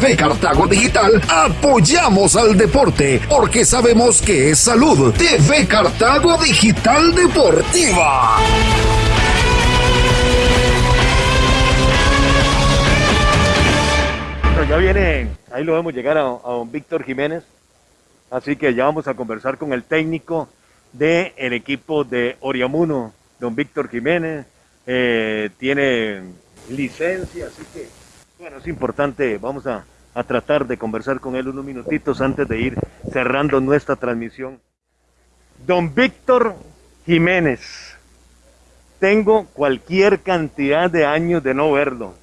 TV Cartago Digital apoyamos al deporte porque sabemos que es salud. TV Cartago Digital Deportiva. ya viene, ahí lo vemos llegar a, don Víctor Jiménez, así que ya vamos a conversar con el técnico del equipo de Oriamuno, don Víctor Jiménez, eh, tiene licencia, así que bueno, es importante, vamos a, a tratar de conversar con él unos minutitos antes de ir cerrando nuestra transmisión. Don Víctor Jiménez, tengo cualquier cantidad de años de no verlo.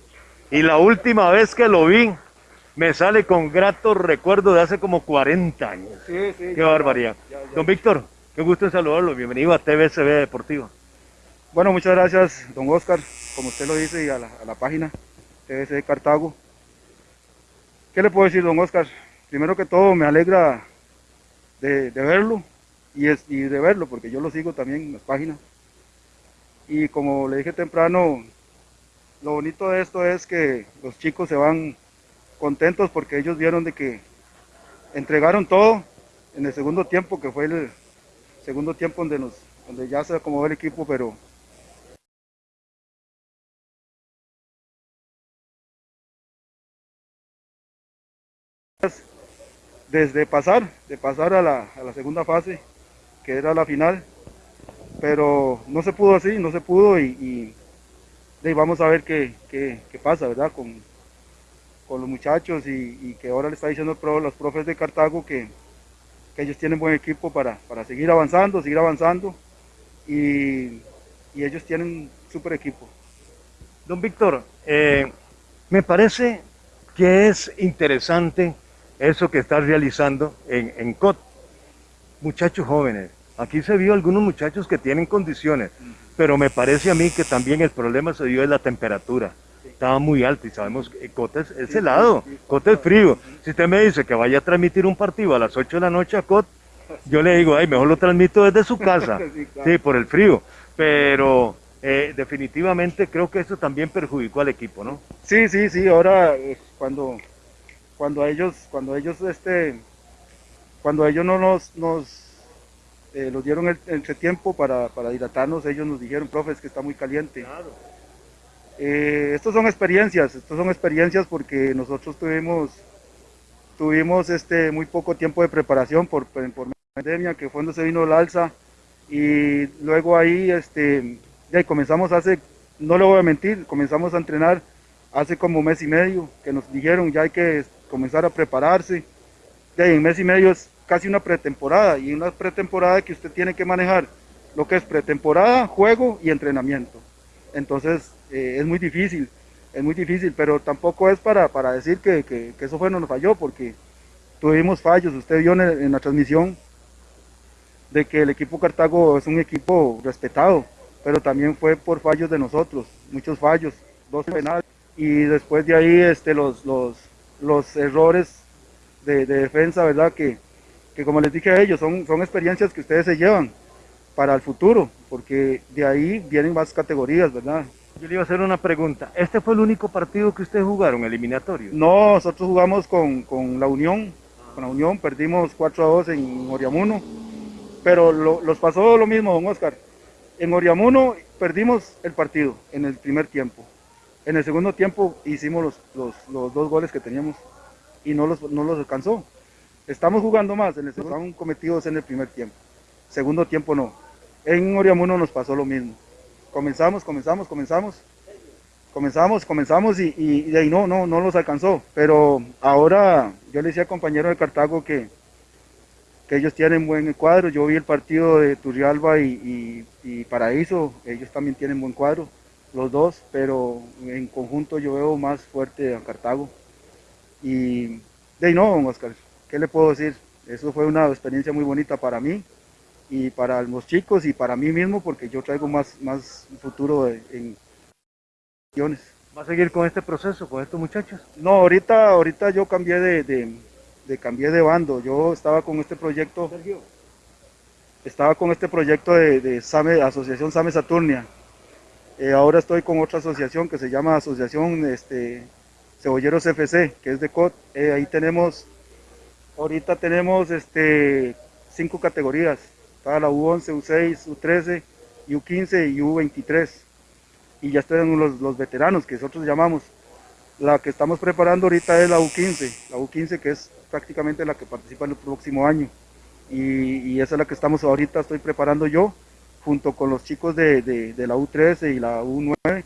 Y la última vez que lo vi, me sale con grato recuerdo de hace como 40 años. Sí, sí. Qué barbaridad. Don Víctor, qué gusto en saludarlo. Bienvenido a TVSB Deportivo. Bueno, muchas gracias, don Oscar, como usted lo dice, y a la, a la página TVSB Cartago. ¿Qué le puedo decir, don Oscar? Primero que todo, me alegra de, verlo y, es, y de verlo, porque yo lo sigo también en las páginas. Y como le dije temprano, lo bonito de esto es que los chicos se van contentos porque ellos vieron de que entregaron todo en el segundo tiempo, que fue el segundo tiempo donde, nos, donde ya se acomodó el equipo, pero desde pasar, de pasar a la, segunda fase, que era la final, pero no se pudo así, no se pudo y, vamos a ver qué, pasa, ¿verdad? Con, los muchachos y, que ahora le está diciendo los profes de Cartago que, ellos tienen buen equipo para, seguir avanzando, seguir avanzando y, y ellos tienen súper equipo. Don Víctor, eh, me parece que es interesante eso que estás realizando en, en COT. Muchachos jóvenes, aquí se vio algunos muchachos que tienen condiciones, pero me parece a mí que también el problema se dio en la temperatura estaba muy alto y sabemos que Cota es, helado, Cota es frío. Si usted me dice que vaya a transmitir un partido a las 8 de la noche a Cot, yo le digo, ay, mejor lo transmito desde su casa, sí, por el frío. Pero eh, definitivamente creo que eso también perjudicó al equipo, ¿no? Sí, sí, sí, ahora eh, cuando, cuando ellos, cuando ellos, este, cuando ellos no nos, nos eh, dieron el, el tiempo para, para hidratarnos, ellos nos dijeron, profe, es que está muy caliente. Claro eh, estos son experiencias, estos son experiencias porque nosotros tuvimos, tuvimos este, muy poco tiempo de preparación por, por pandemia, que fue cuando se vino el alza, y luego ahí este, ya comenzamos hace, no le voy a mentir, comenzamos a entrenar hace como mes y medio, que nos dijeron ya hay que comenzar a prepararse, ya en mes y medio es casi una pretemporada, y una pretemporada que usted tiene que manejar lo que es pretemporada, juego y entrenamiento. Entonces eh, es muy difícil, es muy difícil, pero tampoco es para, para decir que, que, que, eso fue no nos falló, porque tuvimos fallos, usted vio en, en, la transmisión de que el equipo Cartago es un equipo respetado, pero también fue por fallos de nosotros, muchos fallos, dos penales, y después de ahí este, los, los, los errores de, de defensa, ¿verdad? Que, que como les dije a ellos, son, son experiencias que ustedes se llevan para el futuro, porque de ahí vienen más categorías, ¿verdad? Yo le iba a hacer una pregunta. ¿Este fue el único partido que ustedes jugaron, eliminatorio? No, nosotros jugamos con, con la Unión. Con la Unión perdimos 4 a 2 en Oriamuno. Pero lo, los pasó lo mismo, don Oscar. En Oriamuno perdimos el partido en el primer tiempo. En el segundo tiempo hicimos los, los, los dos goles que teníamos y no los, no los alcanzó. Estamos jugando más, en el segundo, cometidos en el primer tiempo. Segundo tiempo no. En Oriamuno nos pasó lo mismo comenzamos, comenzamos, comenzamos, comenzamos, comenzamos y, y, y, de ahí no, no, no los alcanzó. Pero ahora yo le decía al compañero de Cartago que, que ellos tienen buen cuadro. Yo vi el partido de Turrialba y, y, Paraíso, ellos también tienen buen cuadro, los dos, pero en conjunto yo veo más fuerte a Cartago. Y de ahí no, Oscar, ¿qué le puedo decir? Eso fue una experiencia muy bonita para mí y para los chicos y para mí mismo porque yo traigo más, más futuro en ¿Va a seguir con este proceso, con estos muchachos? No, ahorita, ahorita yo cambié de, de, de cambié de bando, yo estaba con este proyecto, Sergio. estaba con este proyecto de, de Same, Asociación Same Saturnia, eh, ahora estoy con otra asociación que se llama Asociación este, Cebolleros FC, que es de COT. Eh, ahí tenemos, ahorita tenemos este, cinco categorías. Está la U11, U6, U13, U15 y U23. Y ya están los, veteranos, que nosotros llamamos. La que estamos preparando ahorita es la U15, la U15 que es prácticamente la que participa en el próximo año. Y, y esa es la que estamos ahorita, estoy preparando yo, junto con los chicos de, de, la U13 y la U9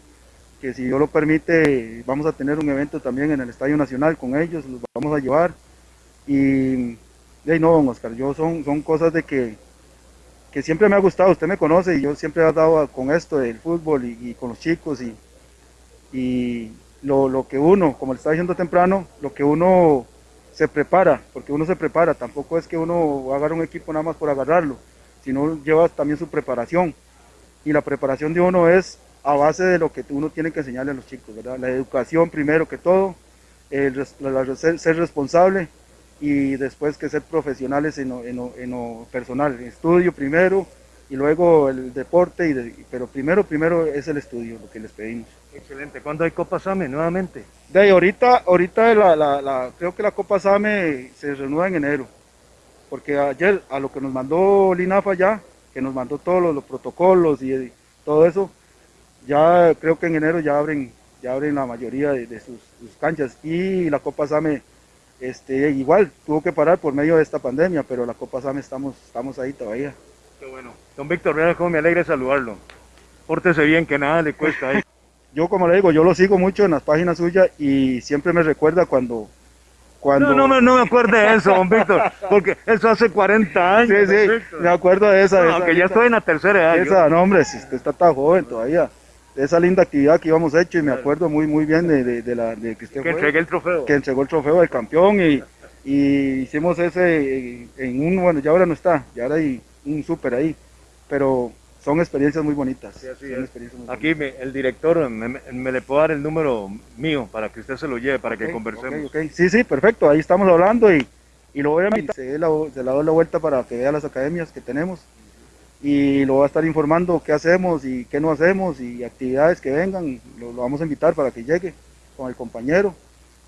que si Dios lo permite vamos a tener un evento también en el Estadio Nacional con ellos, los vamos a llevar. Y de no, don Oscar, yo son, son cosas de que, que siempre me ha gustado, usted me conoce y yo siempre he dado con esto del fútbol y, y con los chicos y, y lo, lo, que uno, como le estaba diciendo temprano, lo que uno se prepara, porque uno se prepara, tampoco es que uno agarre un equipo nada más por agarrarlo, sino lleva también su preparación. Y la preparación de uno es a base de lo que uno tiene que enseñarle a los chicos, ¿verdad? La educación primero que todo, el, ser, ser, responsable y después que ser profesionales en lo, en lo, en lo personal, el estudio primero y luego el deporte, y de, pero primero, primero es el estudio, lo que les pedimos. Excelente. ¿Cuándo hay Copa SAME nuevamente? De ahí, ahorita, ahorita la, la, la, creo que la Copa SAME se renueva en enero, porque ayer a lo que nos mandó Linafa ya, que nos mandó todos los, los protocolos y, y todo eso, ya creo que en enero ya abren, ya abren la mayoría de, de sus, sus, canchas y la Copa Same este, igual tuvo que parar por medio de esta pandemia, pero la Copa Same estamos, estamos ahí todavía. Qué bueno. Don Víctor Real, cómo me alegra saludarlo. Pórtese bien, que nada le cuesta ahí. yo como le digo, yo lo sigo mucho en las páginas suyas y siempre me recuerda cuando, cuando... No, no me, no me acuerdo de eso, don Víctor, porque eso hace 40 años. Sí, sí, me acuerdo de esa. No, de esa, aunque ya estoy en la tercera edad. Esa, yo. no hombre, si usted está tan joven todavía de esa linda actividad que íbamos hecho y me acuerdo muy muy bien de, de, de la de que usted que fue, entregué el trofeo que entregó el trofeo del campeón y, y hicimos ese en un bueno ya ahora no está ya ahora hay un súper ahí pero son experiencias muy bonitas. Sí, así son experiencias muy aquí me, el director me, me, me, le puedo dar el número mío para que usted se lo lleve para okay, que conversemos. okay, okay. sí sí perfecto. Ahí estamos hablando y, y lo voy a invitar se, la, se la doy la vuelta para que vea las academias que tenemos y lo va a estar informando qué hacemos y qué no hacemos y actividades que vengan, lo, lo, vamos a invitar para que llegue con el compañero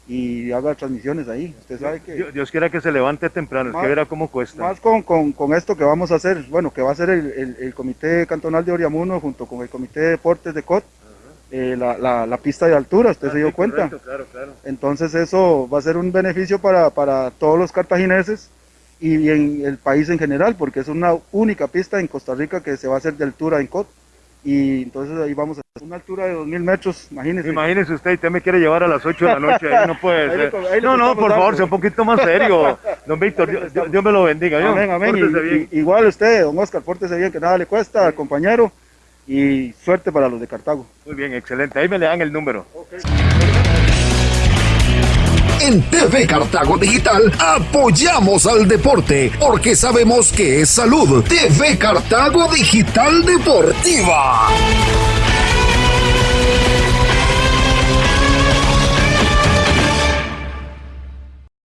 y haga transmisiones ahí. Usted sabe que... Dios, Dios quiera que se levante temprano, más, es que verá cómo cuesta. Más con, con, con, esto que vamos a hacer, bueno, que va a ser el, el, el, Comité Cantonal de Oriamuno junto con el Comité de Deportes de COT, eh, la, la, la, pista de altura, usted ah, se dio sí, cuenta. Correcto, claro, claro. Entonces eso va a ser un beneficio para, para todos los cartagineses y en el país en general, porque es una única pista en Costa Rica que se va a hacer de altura en COT. Y entonces ahí vamos a una altura de 2000 metros, imagínese. Imagínese usted, usted me quiere llevar a las 8 de la noche, ahí no puede ahí ser. No, no, por favor, sea un poquito más serio. Don Víctor, Dios, Dios, Dios, me lo bendiga. Amén, amén. Y, y, igual usted, don Oscar, pórtese bien, que nada le cuesta, sí. compañero. Y suerte para los de Cartago. Muy bien, excelente. Ahí me le dan el número. Okay. En TV Cartago Digital apoyamos al deporte porque sabemos que es salud. TV Cartago Digital Deportiva.